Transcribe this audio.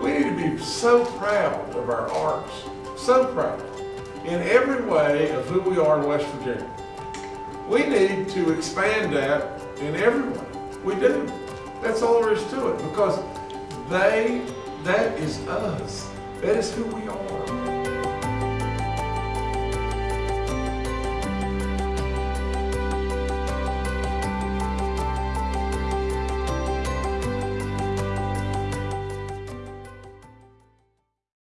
We need to be so proud of our arts, so proud, in every way of who we are in West Virginia. We need to expand that in every way. We do. That's all there is to it because they, that is us. That is who we are.